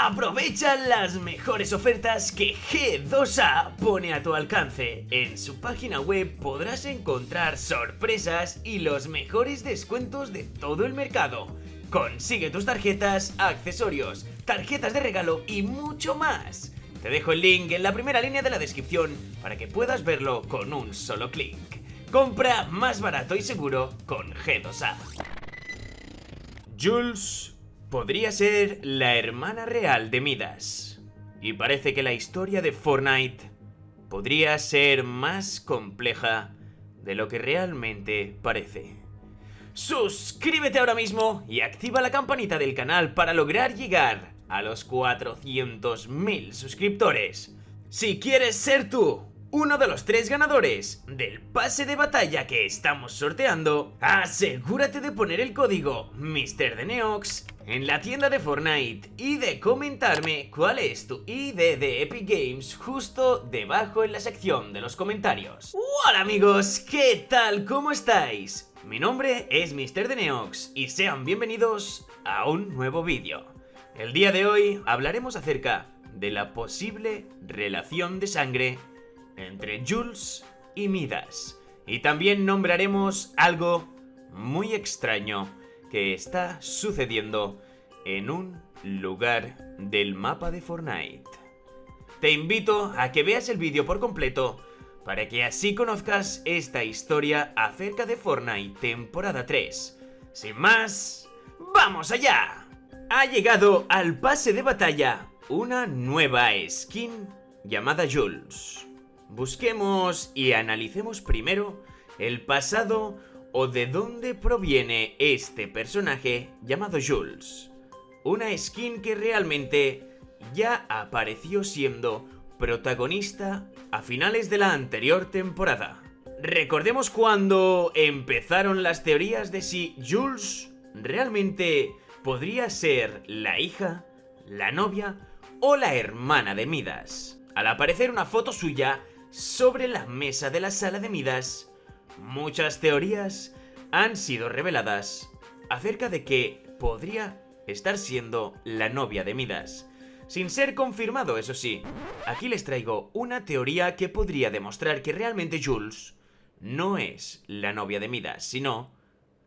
Aprovecha las mejores ofertas que G2A pone a tu alcance. En su página web podrás encontrar sorpresas y los mejores descuentos de todo el mercado. Consigue tus tarjetas, accesorios, tarjetas de regalo y mucho más. Te dejo el link en la primera línea de la descripción para que puedas verlo con un solo clic. Compra más barato y seguro con G2A. Jules podría ser la hermana real de Midas. Y parece que la historia de Fortnite podría ser más compleja de lo que realmente parece. Suscríbete ahora mismo y activa la campanita del canal para lograr llegar a los 400.000 suscriptores. Si quieres ser tú uno de los tres ganadores del pase de batalla que estamos sorteando, asegúrate de poner el código MrDeneox en la tienda de Fortnite y de comentarme cuál es tu ID de Epic Games justo debajo en la sección de los comentarios. Hola amigos, ¿qué tal? ¿Cómo estáis? Mi nombre es MrDeneox y sean bienvenidos a un nuevo vídeo. El día de hoy hablaremos acerca de la posible relación de sangre entre Jules y Midas. Y también nombraremos algo muy extraño que está sucediendo en un lugar del mapa de Fortnite. Te invito a que veas el vídeo por completo para que así conozcas esta historia acerca de Fortnite temporada 3. Sin más, ¡vamos allá! Ha llegado al pase de batalla una nueva skin llamada Jules. Busquemos y analicemos primero el pasado o de dónde proviene este personaje llamado Jules. Una skin que realmente ya apareció siendo protagonista a finales de la anterior temporada. Recordemos cuando empezaron las teorías de si Jules realmente podría ser la hija, la novia o la hermana de Midas. Al aparecer una foto suya sobre la mesa de la sala de Midas, muchas teorías han sido reveladas acerca de que podría estar siendo la novia de Midas. Sin ser confirmado, eso sí, aquí les traigo una teoría que podría demostrar que realmente Jules no es la novia de Midas, sino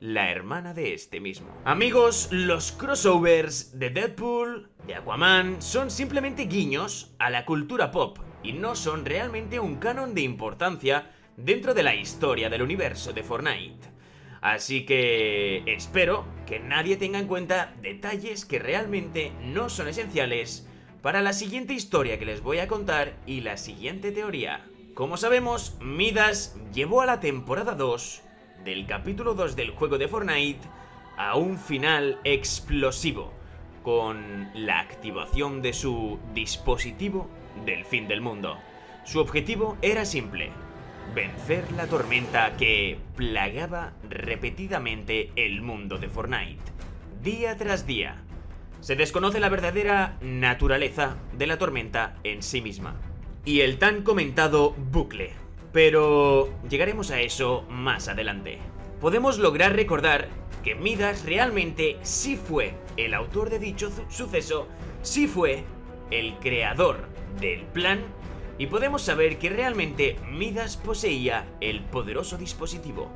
la hermana de este mismo. Amigos, los crossovers de Deadpool, de Aquaman, son simplemente guiños a la cultura pop y no son realmente un canon de importancia dentro de la historia del universo de Fortnite. Así que espero que nadie tenga en cuenta detalles que realmente no son esenciales para la siguiente historia que les voy a contar y la siguiente teoría. Como sabemos, Midas llevó a la temporada 2 del capítulo 2 del juego de Fortnite a un final explosivo, con la activación de su dispositivo del fin del mundo. Su objetivo era simple, vencer la tormenta que plagaba repetidamente el mundo de Fortnite, día tras día. Se desconoce la verdadera naturaleza de la tormenta en sí misma, y el tan comentado bucle. Pero llegaremos a eso más adelante. Podemos lograr recordar que Midas realmente sí fue el autor de dicho suceso, sí fue el creador del plan y podemos saber que realmente Midas poseía el poderoso dispositivo.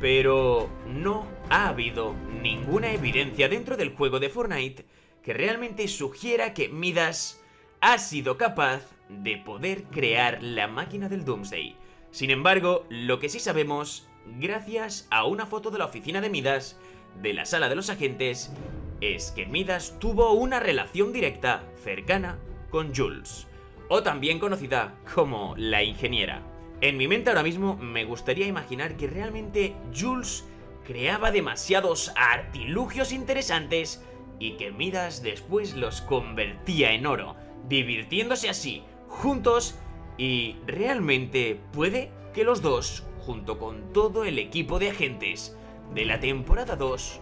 Pero no ha habido ninguna evidencia dentro del juego de Fortnite que realmente sugiera que Midas ha sido capaz de poder crear la máquina del Doomsday. Sin embargo, lo que sí sabemos, gracias a una foto de la oficina de Midas, de la sala de los agentes, es que Midas tuvo una relación directa, cercana, con Jules o también conocida como la ingeniera. En mi mente ahora mismo me gustaría imaginar que realmente Jules creaba demasiados artilugios interesantes y que Midas después los convertía en oro, divirtiéndose así, juntos, y realmente puede que los dos, junto con todo el equipo de agentes de la temporada 2,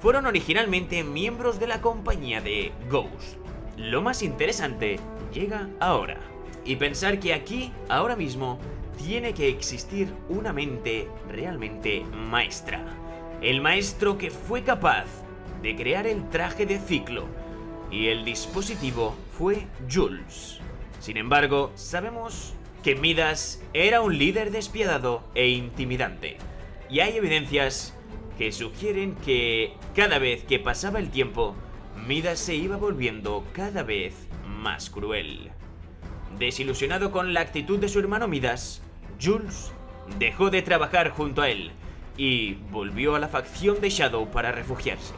fueron originalmente miembros de la compañía de Ghost. Lo más interesante llega ahora. Y pensar que aquí, ahora mismo, tiene que existir una mente realmente maestra. El maestro que fue capaz de crear el traje de ciclo, y el dispositivo fue Jules. Sin embargo, sabemos que Midas era un líder despiadado e intimidante, y hay evidencias que sugieren que cada vez que pasaba el tiempo, Midas se iba volviendo cada vez más cruel. Desilusionado con la actitud de su hermano Midas, Jules dejó de trabajar junto a él y volvió a la facción de Shadow para refugiarse.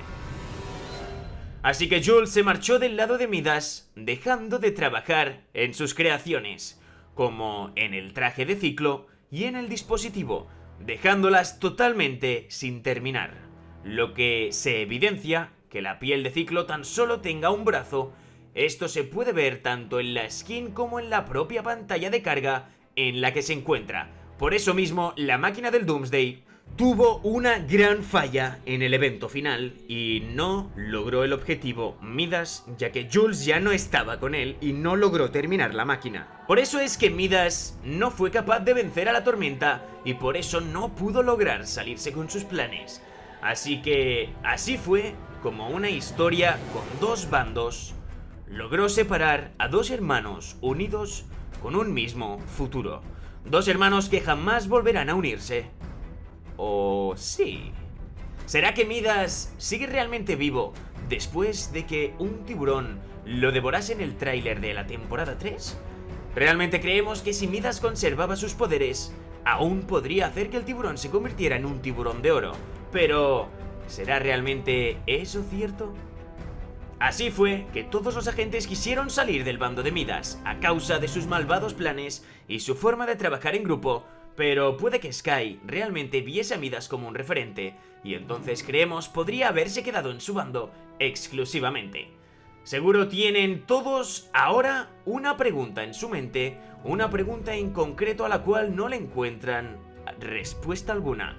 Así que Jules se marchó del lado de Midas, dejando de trabajar en sus creaciones, como en el traje de ciclo y en el dispositivo, dejándolas totalmente sin terminar, lo que se evidencia que la piel de ciclo tan solo tenga un brazo, esto se puede ver tanto en la skin como en la propia pantalla de carga en la que se encuentra. Por eso mismo, la máquina del Doomsday tuvo una gran falla en el evento final y no logró el objetivo Midas ya que Jules ya no estaba con él y no logró terminar la máquina. Por eso es que Midas no fue capaz de vencer a la tormenta y por eso no pudo lograr salirse con sus planes. Así que así fue como una historia con dos bandos logró separar a dos hermanos unidos con un mismo futuro. Dos hermanos que jamás volverán a unirse ¿O sí? ¿Será que Midas sigue realmente vivo después de que un tiburón lo devorase en el tráiler de la temporada 3? Realmente creemos que si Midas conservaba sus poderes, aún podría hacer que el tiburón se convirtiera en un tiburón de oro. Pero, ¿será realmente eso cierto? Así fue que todos los agentes quisieron salir del bando de Midas a causa de sus malvados planes y su forma de trabajar en grupo pero puede que Sky realmente viese a Midas como un referente, y entonces creemos podría haberse quedado en su bando exclusivamente. Seguro tienen todos ahora una pregunta en su mente, una pregunta en concreto a la cual no le encuentran respuesta alguna.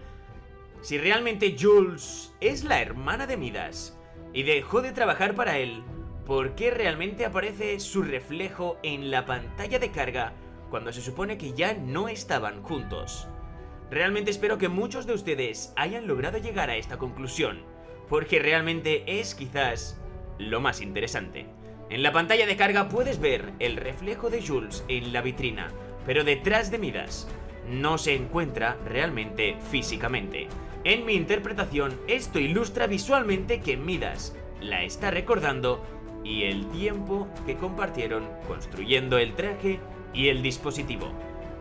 Si realmente Jules es la hermana de Midas y dejó de trabajar para él, ¿por qué realmente aparece su reflejo en la pantalla de carga cuando se supone que ya no estaban juntos. Realmente espero que muchos de ustedes hayan logrado llegar a esta conclusión, porque realmente es quizás lo más interesante. En la pantalla de carga puedes ver el reflejo de Jules en la vitrina, pero detrás de Midas no se encuentra realmente físicamente. En mi interpretación, esto ilustra visualmente que Midas la está recordando y el tiempo que compartieron construyendo el traje y el dispositivo.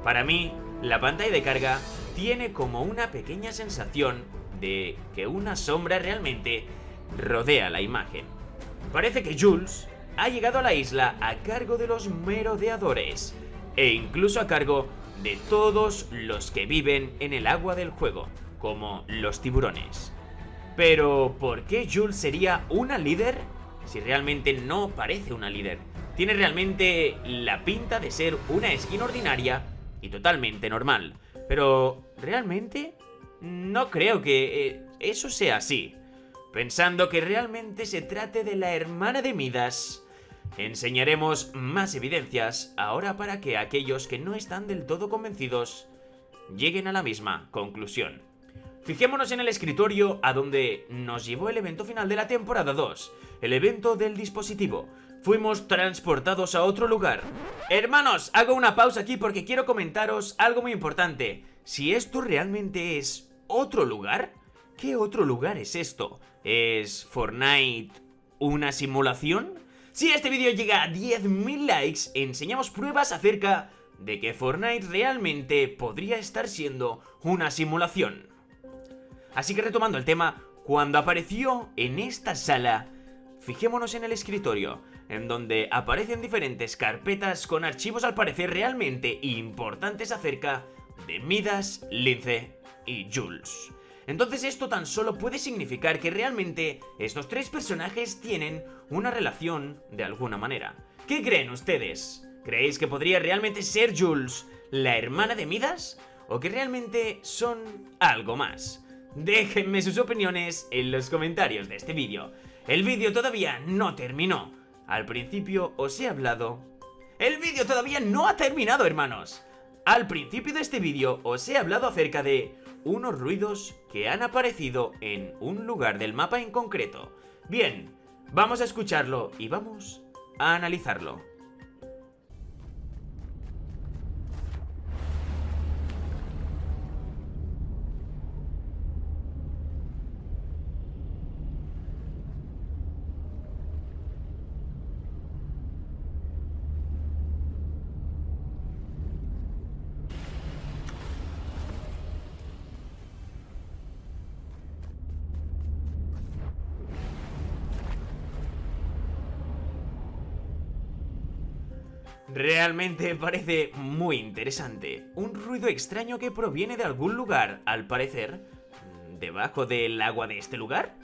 Para mí, la pantalla de carga tiene como una pequeña sensación de que una sombra realmente rodea la imagen. Parece que Jules ha llegado a la isla a cargo de los merodeadores e incluso a cargo de todos los que viven en el agua del juego, como los tiburones. Pero, ¿por qué Jules sería una líder si realmente no parece una líder? Tiene realmente la pinta de ser una skin ordinaria y totalmente normal. Pero, ¿realmente? No creo que eh, eso sea así. Pensando que realmente se trate de la hermana de Midas, enseñaremos más evidencias ahora para que aquellos que no están del todo convencidos lleguen a la misma conclusión. Fijémonos en el escritorio a donde nos llevó el evento final de la temporada 2, el evento del dispositivo, fuimos transportados a otro lugar. Hermanos, hago una pausa aquí porque quiero comentaros algo muy importante. Si esto realmente es otro lugar, ¿qué otro lugar es esto? ¿Es Fortnite una simulación? Si este vídeo llega a 10.000 likes, enseñamos pruebas acerca de que Fortnite realmente podría estar siendo una simulación. Así que retomando el tema, cuando apareció en esta sala, fijémonos en el escritorio en donde aparecen diferentes carpetas con archivos al parecer realmente importantes acerca de Midas, Lince y Jules. Entonces esto tan solo puede significar que realmente estos tres personajes tienen una relación de alguna manera. ¿Qué creen ustedes? ¿Creéis que podría realmente ser Jules la hermana de Midas? ¿O que realmente son algo más? Déjenme sus opiniones en los comentarios de este vídeo. El vídeo todavía no terminó, al principio os he hablado... ¡El vídeo todavía no ha terminado, hermanos! Al principio de este vídeo os he hablado acerca de unos ruidos que han aparecido en un lugar del mapa en concreto. Bien, Vamos a escucharlo y vamos a analizarlo. Realmente parece muy interesante. Un ruido extraño que proviene de algún lugar, al parecer. ¿Debajo del agua de este lugar?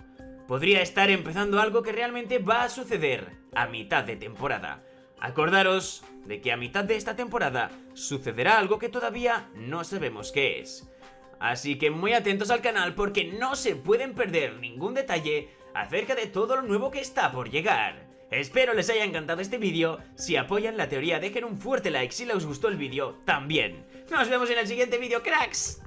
Podría estar empezando algo que realmente va a suceder a mitad de temporada. Acordaros de que a mitad de esta temporada sucederá algo que todavía no sabemos qué es. Así que muy atentos al canal porque no se pueden perder ningún detalle acerca de todo lo nuevo que está por llegar. Espero les haya encantado este vídeo, si apoyan la teoría dejen un fuerte like si les gustó el vídeo también. Nos vemos en el siguiente vídeo, cracks.